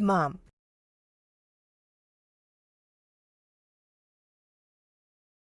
Mom.